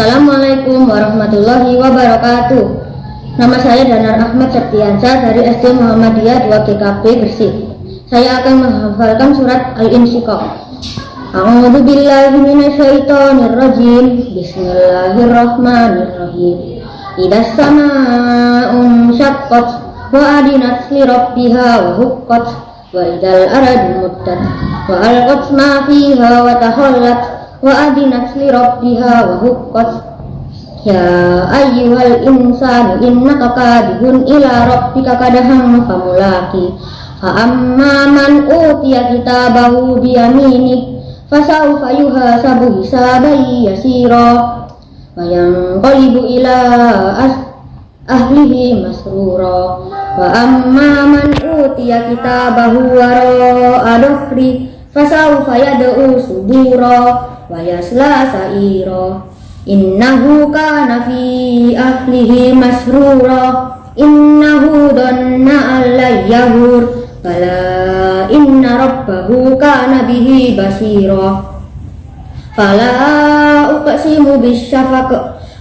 Assalamualaikum warahmatullahi wabarakatuh. Nama saya Danar Ahmad Septiansyah dari SD Muhammadiyah 2 GKP Gresik. Saya akan menghafalkan surat Al-Insyiqaq. A'udzu billahi minasyaitonir rajim. Bismillahirrahmanirrahim. Idas samaa'un syaqqat wa adinat li rabbiha wa huqqat wa idal aradu wa alqat ma fiha wa wa adinat li rabbiha wa huqqat ya ayyuhal insanu innaka kadihun ila rabbika kadahang famulaki fa amma man utiya kitabahu bi yaminik fasawfa yuhasabu hisaban yasira wa yanqalibu ila as ahlihi masrura wa amma man utiya kitabahu wara adhri fasawfa yad'u subura wa yasla sa'ira. Innahu kana fi ahlihi masrura. Innahu dhanna alla yahur. Bala inna rabbahu kana bihi basira. Fala uqsimu bisyafaq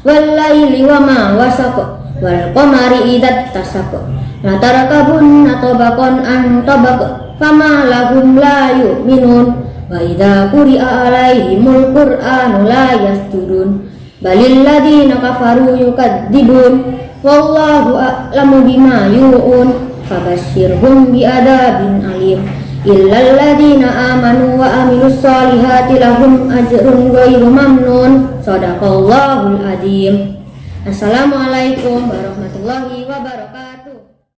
wal laili wa ma wasaq wal qamari idza tasaq la tarakabunna tabaqan an tabaq fama lahum la yu'minun. Wa idza quri'a alaihimul qur'anu la yasjudun. Balil ladina kafaru yukadzibun wallahu a'lamu bima yu'un. Fabashshirhum biadabin alim. Illal ladina amanu wa amilus solihati lahum ajrun ghairu mamnun. Sadaqallahul adzim Assalamualaikum warahmatullahi wabarakatuh.